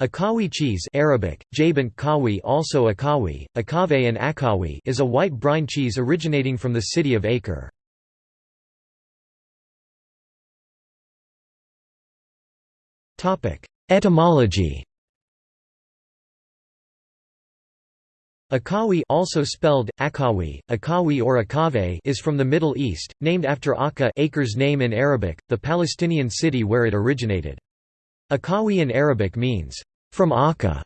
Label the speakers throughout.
Speaker 1: Akawi cheese Arabic, Jabant Kawi also Akawi, Akave and Akawi is a white brine cheese originating from the city of Acre. Etymology Akawi also spelled, Akawi, Akawi or Akave is from the Middle East, named after Akka Acre's name in Arabic, the Palestinian city where it originated. Akawi in Arabic means, from Akka.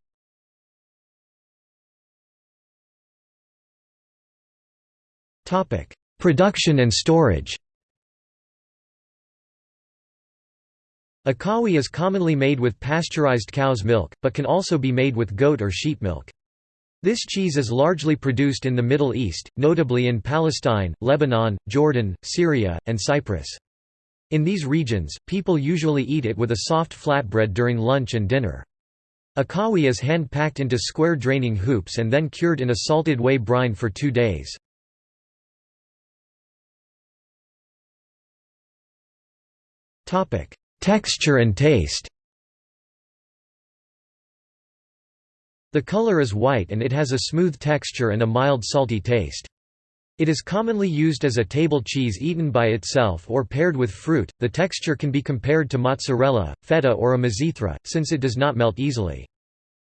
Speaker 1: Production and storage Akawi is commonly made with pasteurized cow's milk, but can also be made with goat or sheep milk. This cheese is largely produced in the Middle East, notably in Palestine, Lebanon, Jordan, Syria, and Cyprus. In these regions, people usually eat it with a soft flatbread during lunch and dinner. Akawi is hand-packed into square draining hoops and then cured in a salted whey brine for two days. Texture and taste The color is white and it has a smooth texture and a mild salty taste. It is commonly used as a table cheese eaten by itself or paired with fruit. The texture can be compared to mozzarella, feta, or a mizithra, since it does not melt easily.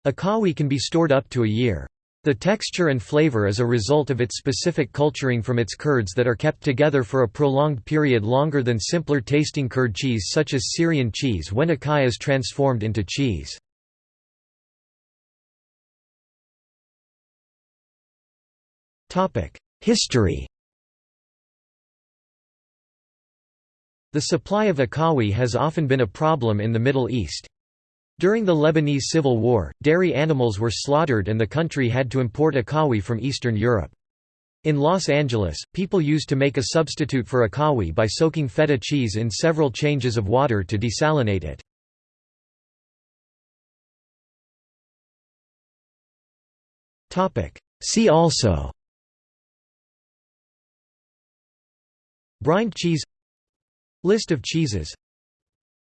Speaker 1: Akawi can be stored up to a year. The texture and flavor is a result of its specific culturing from its curds that are kept together for a prolonged period longer than simpler tasting curd cheese such as Syrian cheese when akawi is transformed into cheese. History The supply of akawi has often been a problem in the Middle East. During the Lebanese Civil War, dairy animals were slaughtered and the country had to import akawi from Eastern Europe. In Los Angeles, people used to make a substitute for akawi by soaking feta cheese in several changes of water to desalinate it. See also Brined cheese. List of cheeses.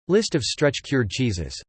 Speaker 1: List of stretch-cured cheeses